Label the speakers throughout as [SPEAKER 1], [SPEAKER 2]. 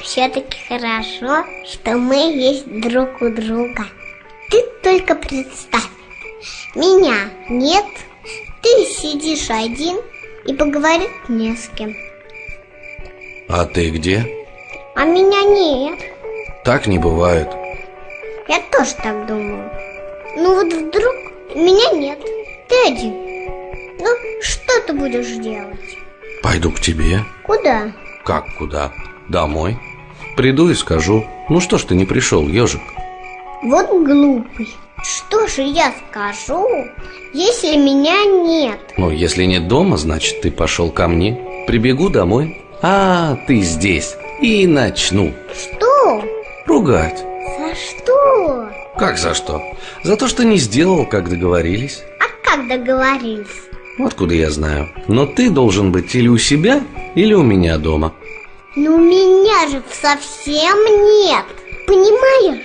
[SPEAKER 1] все-таки хорошо, что мы есть друг у друга. Ты только представь, меня нет, ты сидишь один и поговорить не с кем.
[SPEAKER 2] А ты где?
[SPEAKER 1] А меня нет.
[SPEAKER 2] Так не бывает.
[SPEAKER 1] Я тоже так думаю. Ну вот вдруг меня нет, ты один. Ну, что ты будешь делать?
[SPEAKER 2] Пойду к тебе.
[SPEAKER 1] Куда?
[SPEAKER 2] Как куда? Домой. Приду и скажу. Ну что ж ты не пришел, ежик?
[SPEAKER 1] Вот глупый. Что же я скажу, если меня нет?
[SPEAKER 2] Ну, если нет дома, значит, ты пошел ко мне. Прибегу домой. А, ты здесь. И начну.
[SPEAKER 1] Что?
[SPEAKER 2] Ругать.
[SPEAKER 1] За что?
[SPEAKER 2] Как за что? За то, что не сделал, как договорились.
[SPEAKER 1] А как договорились?
[SPEAKER 2] Откуда я знаю? Но ты должен быть или у себя, или у меня дома.
[SPEAKER 1] Ну меня же совсем нет. Понимаешь?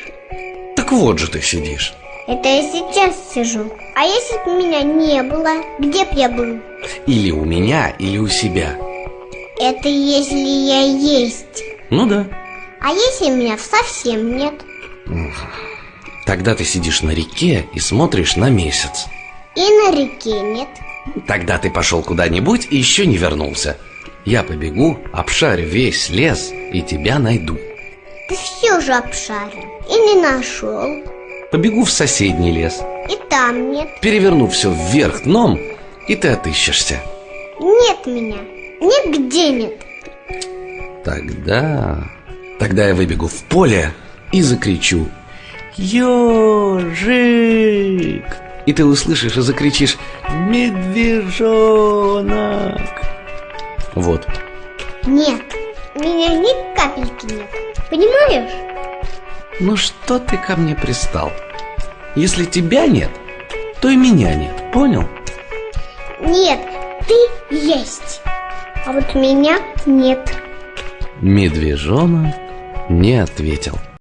[SPEAKER 2] Так вот же ты сидишь.
[SPEAKER 1] Это я сейчас сижу. А если бы меня не было, где б я был?
[SPEAKER 2] Или у меня, или у себя.
[SPEAKER 1] Это если я есть.
[SPEAKER 2] Ну да.
[SPEAKER 1] А если меня совсем нет?
[SPEAKER 2] Тогда ты сидишь на реке и смотришь на месяц.
[SPEAKER 1] И на реке нет.
[SPEAKER 2] Тогда ты пошел куда-нибудь и еще не вернулся. Я побегу, обшарю весь лес и тебя найду.
[SPEAKER 1] Ты все же обшарил и не нашел.
[SPEAKER 2] Побегу в соседний лес,
[SPEAKER 1] И там нет.
[SPEAKER 2] переверну все вверх дном, и ты отыщешься.
[SPEAKER 1] Нет меня. Нигде нет.
[SPEAKER 2] Тогда... Тогда я выбегу в поле и закричу «Ежик!» И ты услышишь и закричишь «Медвежонок!» Вот.
[SPEAKER 1] Нет. Меня ни капельки нет. Понимаешь?
[SPEAKER 2] Ну что ты ко мне пристал? Если тебя нет, то и меня нет, понял?
[SPEAKER 1] Нет, ты есть. А вот меня нет.
[SPEAKER 2] Медвежонок не ответил.